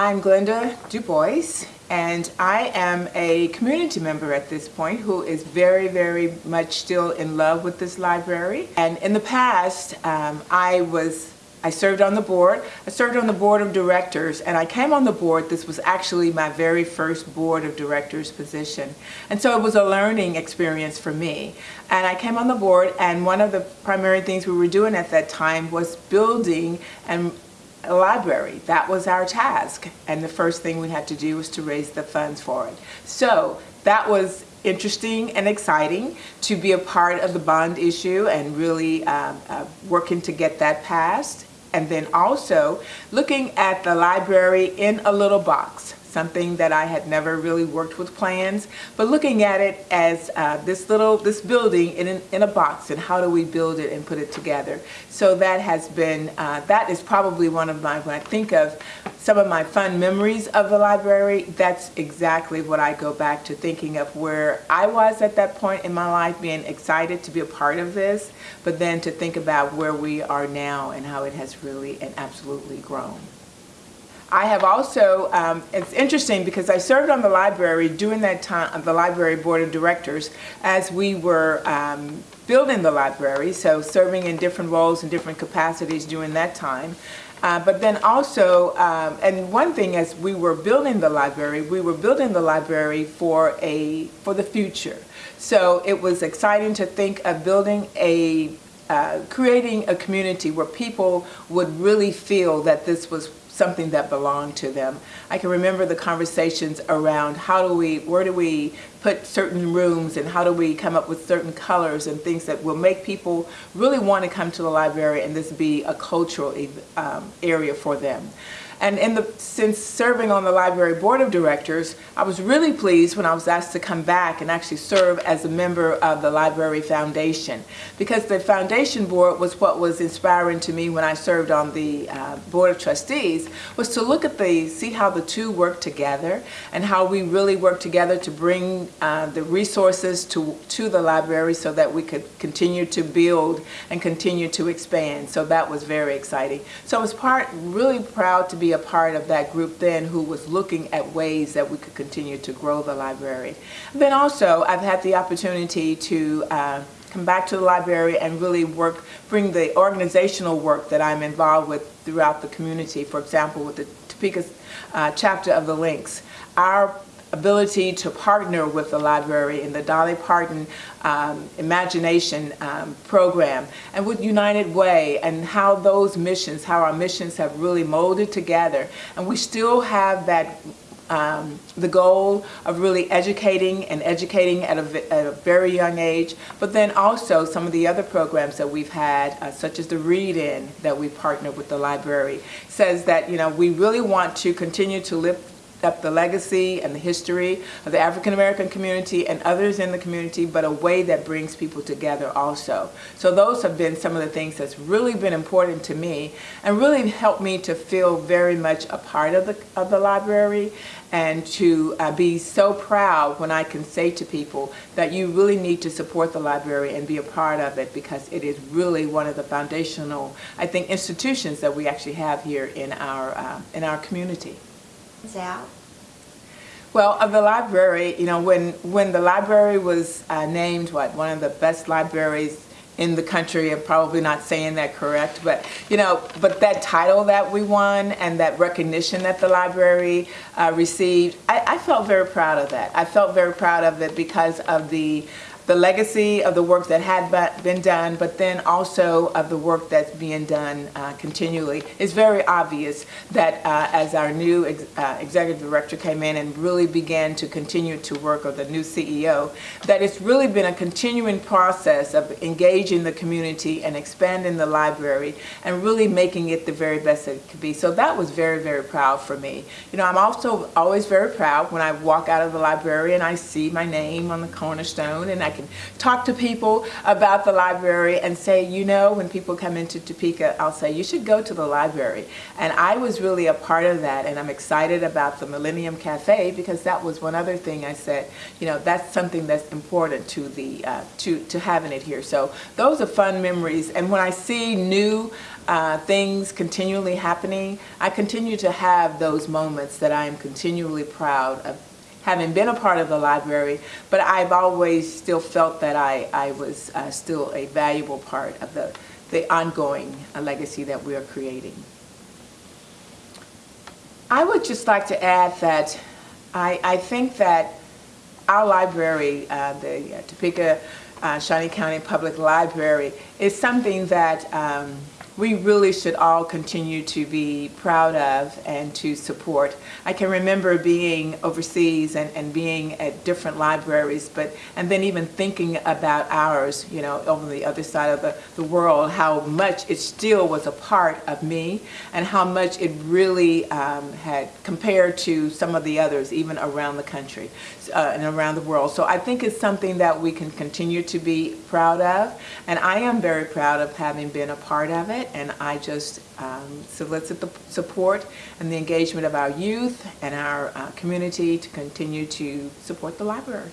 I'm Glenda Du Bois, and I am a community member at this point who is very, very much still in love with this library. And in the past, um, I was I served on the board. I served on the board of directors and I came on the board. This was actually my very first board of directors position. And so it was a learning experience for me. And I came on the board and one of the primary things we were doing at that time was building and a library. That was our task. And the first thing we had to do was to raise the funds for it. So that was interesting and exciting to be a part of the bond issue and really um, uh, working to get that passed. And then also looking at the library in a little box something that I had never really worked with plans, but looking at it as uh, this little, this building in, in a box and how do we build it and put it together. So that has been, uh, that is probably one of my, when I think of some of my fun memories of the library, that's exactly what I go back to thinking of where I was at that point in my life being excited to be a part of this, but then to think about where we are now and how it has really and absolutely grown. I have also, um, it's interesting because I served on the library during that time, the library board of directors, as we were um, building the library, so serving in different roles and different capacities during that time. Uh, but then also, um, and one thing as we were building the library, we were building the library for a for the future. So it was exciting to think of building a uh, creating a community where people would really feel that this was something that belonged to them. I can remember the conversations around how do we, where do we put certain rooms and how do we come up with certain colors and things that will make people really want to come to the library and this be a cultural um, area for them. And in the, since serving on the library board of directors, I was really pleased when I was asked to come back and actually serve as a member of the Library Foundation. Because the foundation board was what was inspiring to me when I served on the uh, board of trustees, was to look at the, see how the two work together and how we really work together to bring uh, the resources to, to the library so that we could continue to build and continue to expand. So that was very exciting. So I was part, really proud to be a part of that group then who was looking at ways that we could continue to grow the library. Then also, I've had the opportunity to uh, come back to the library and really work, bring the organizational work that I'm involved with throughout the community. For example, with the Topeka uh, chapter of the Links. Our ability to partner with the library in the Dolly Parton um, Imagination um, program and with United Way and how those missions, how our missions have really molded together. And we still have that um, the goal of really educating and educating at a, at a, very young age, but then also some of the other programs that we've had, uh, such as the Read-In that we partner with the library, says that, you know, we really want to continue to lift up the legacy and the history of the African American community and others in the community, but a way that brings people together also. So those have been some of the things that's really been important to me and really helped me to feel very much a part of the, of the library and to uh, be so proud when I can say to people that you really need to support the library and be a part of it because it is really one of the foundational, I think, institutions that we actually have here in our, uh, in our community out? Well, of the library, you know, when, when the library was uh, named, what, one of the best libraries in the country, I'm probably not saying that correct, but, you know, but that title that we won and that recognition that the library uh, received, I, I felt very proud of that. I felt very proud of it because of the the legacy of the work that had been done, but then also of the work that's being done uh, continually. It's very obvious that uh, as our new ex uh, executive director came in and really began to continue to work, or the new CEO, that it's really been a continuing process of engaging the community and expanding the library and really making it the very best it could be. So that was very, very proud for me. You know, I'm also always very proud when I walk out of the library and I see my name on the cornerstone and I can talk to people about the library and say, you know, when people come into Topeka, I'll say, you should go to the library. And I was really a part of that, and I'm excited about the Millennium Cafe because that was one other thing I said, you know, that's something that's important to the uh, to to having it here. So those are fun memories, and when I see new uh, things continually happening, I continue to have those moments that I am continually proud of having been a part of the library, but I've always still felt that I, I was uh, still a valuable part of the, the ongoing uh, legacy that we are creating. I would just like to add that I, I think that our library, uh, the uh, Topeka uh, Shawnee County Public Library, is something that um, we really should all continue to be proud of and to support. I can remember being overseas and, and being at different libraries, but and then even thinking about ours, you know, over the other side of the, the world, how much it still was a part of me and how much it really um, had compared to some of the others, even around the country uh, and around the world. So I think it's something that we can continue to be proud of, and I am very proud of having been a part of it and I just um, solicit the support and the engagement of our youth and our uh, community to continue to support the library.